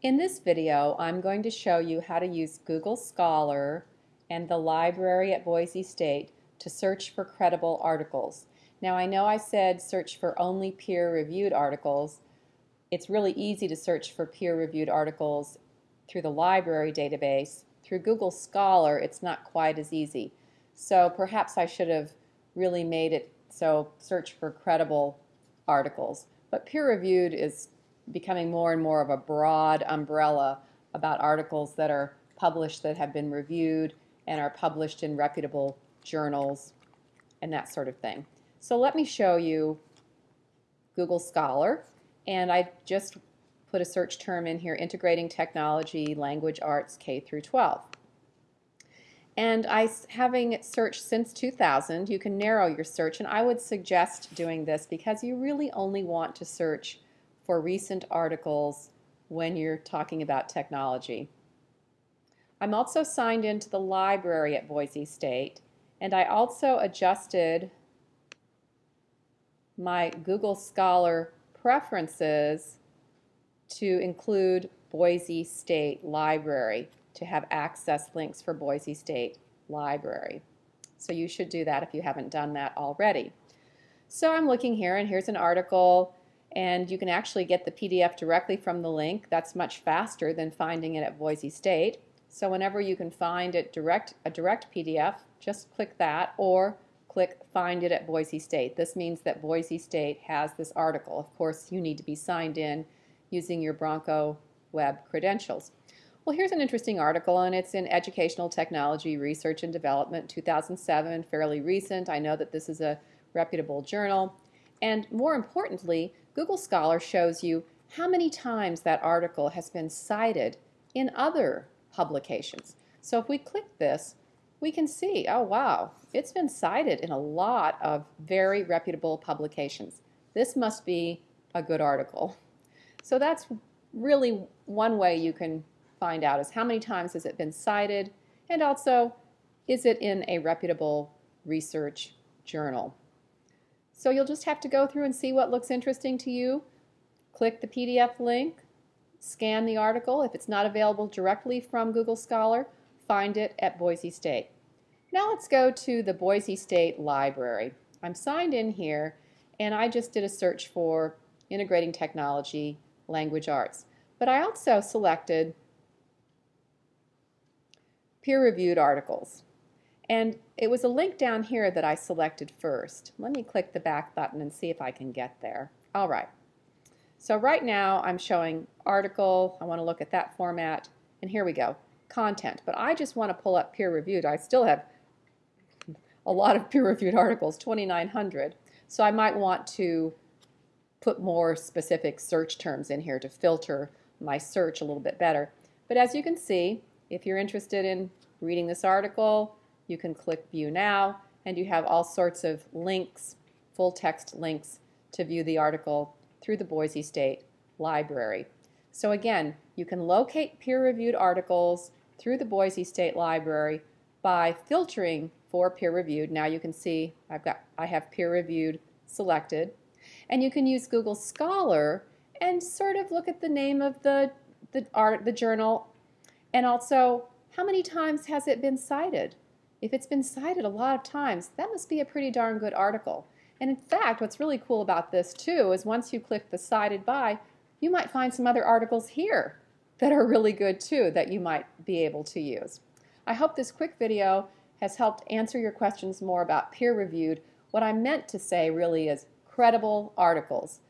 In this video, I'm going to show you how to use Google Scholar and the library at Boise State to search for credible articles. Now I know I said search for only peer-reviewed articles. It's really easy to search for peer-reviewed articles through the library database. Through Google Scholar, it's not quite as easy. So perhaps I should have really made it so search for credible articles. But peer-reviewed is becoming more and more of a broad umbrella about articles that are published that have been reviewed and are published in reputable journals and that sort of thing. So let me show you Google Scholar and I just put a search term in here integrating technology language arts K through 12 and I having searched since 2000 you can narrow your search and I would suggest doing this because you really only want to search for recent articles when you're talking about technology. I'm also signed into the library at Boise State and I also adjusted my Google Scholar preferences to include Boise State Library to have access links for Boise State Library. So you should do that if you haven't done that already. So I'm looking here and here's an article and you can actually get the PDF directly from the link. That's much faster than finding it at Boise State. So whenever you can find it direct a direct PDF, just click that or click find it at Boise State. This means that Boise State has this article. Of course, you need to be signed in using your Bronco web credentials. Well, here's an interesting article, and it's in Educational Technology Research and Development 2007, fairly recent. I know that this is a reputable journal. And more importantly, Google Scholar shows you how many times that article has been cited in other publications. So if we click this, we can see, oh wow, it's been cited in a lot of very reputable publications. This must be a good article. So that's really one way you can find out is how many times has it been cited and also is it in a reputable research journal. So you'll just have to go through and see what looks interesting to you. Click the PDF link, scan the article. If it's not available directly from Google Scholar, find it at Boise State. Now let's go to the Boise State Library. I'm signed in here and I just did a search for integrating technology, language arts. But I also selected peer-reviewed articles. And it was a link down here that I selected first. Let me click the back button and see if I can get there. All right. So right now I'm showing article. I want to look at that format. And here we go. Content. But I just want to pull up peer-reviewed. I still have a lot of peer-reviewed articles, 2,900. So I might want to put more specific search terms in here to filter my search a little bit better. But as you can see, if you're interested in reading this article, you can click View Now, and you have all sorts of links, full text links, to view the article through the Boise State Library. So again, you can locate peer-reviewed articles through the Boise State Library by filtering for peer-reviewed. Now you can see I've got I have peer-reviewed selected. And you can use Google Scholar and sort of look at the name of the the art the journal and also how many times has it been cited? If it's been cited a lot of times, that must be a pretty darn good article. And in fact, what's really cool about this too is once you click the cited by, you might find some other articles here that are really good too that you might be able to use. I hope this quick video has helped answer your questions more about peer-reviewed. What I meant to say really is credible articles.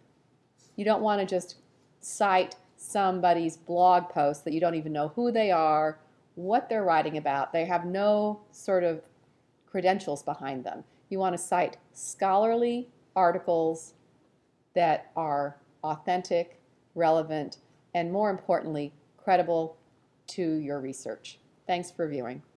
You don't want to just cite somebody's blog post that you don't even know who they are what they're writing about. They have no sort of credentials behind them. You want to cite scholarly articles that are authentic, relevant, and more importantly, credible to your research. Thanks for viewing.